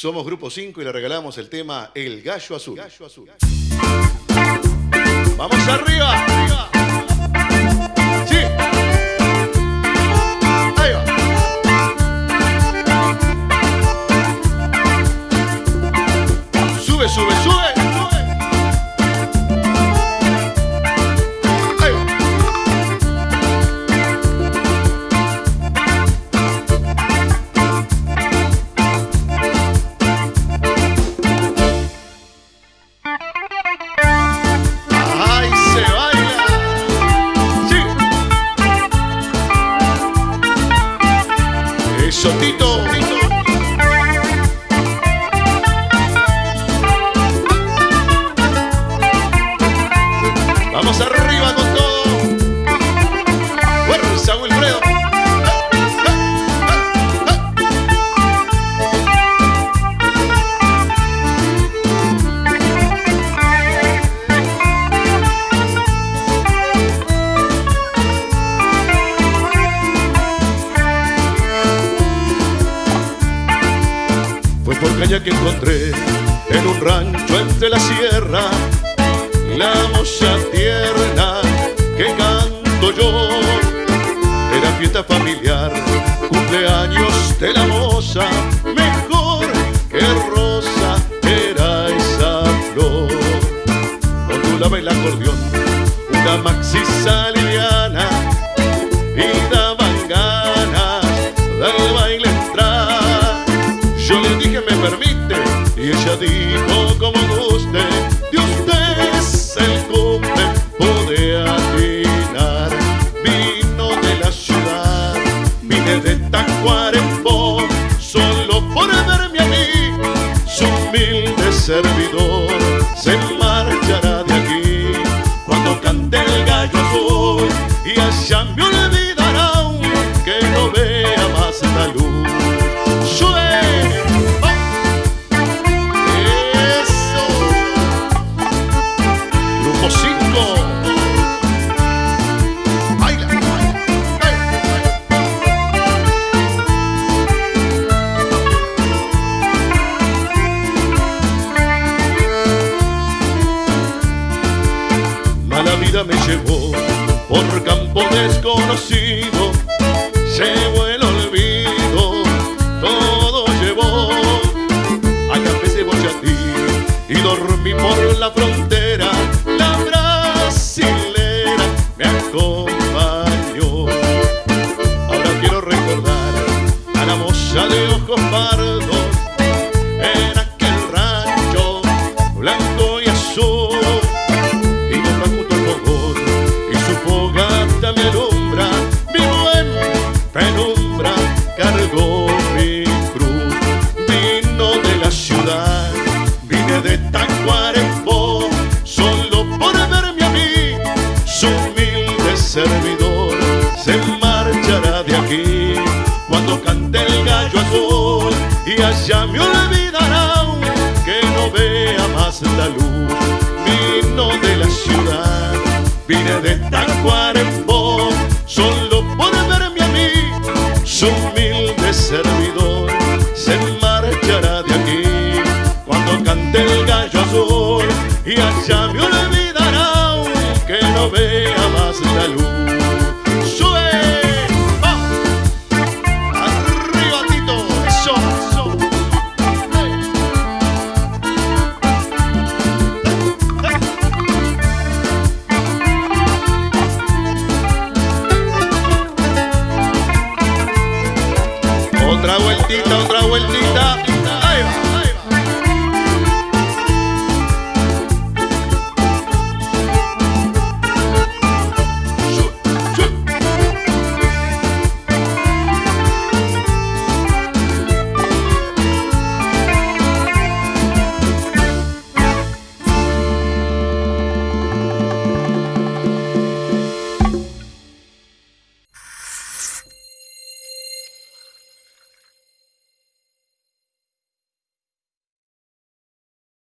Somos Grupo 5 y le regalamos el tema El Gallo Azul. ¡Vamos arriba! arriba. ¡Eso, Tito! ¡Vamos arriba Caña que encontré en un rancho entre la sierra la moza tierna que canto yo. Era fiesta familiar, cumpleaños de la moza, mejor que rosa era esa flor. Ondulaba el acordeón, una maxi liviana dijo, como guste, de usted es el cumple, puede atinar. Vino de la ciudad, vine de Tacuarembó, solo por verme a mí, su humilde servidor se marchará de aquí cuando cante el gallo azul y allá me Me llevó por campo desconocido, llevó el olvido, todo llevó. A café cebollatí y dormí por la frontera, la brasilera me acompañó. Ahora quiero recordar a la moza de ojos pardos vine de Tacuarembó solo por verme a mí su humilde servidor se marchará de aquí. Cuando cante el gallo azul y allá me olvidará que no vea más la luz vino de la ciudad vine de Tacuarembó solo por verme a mí su humilde servidor Otra vueltita, otra vueltita. Ahí.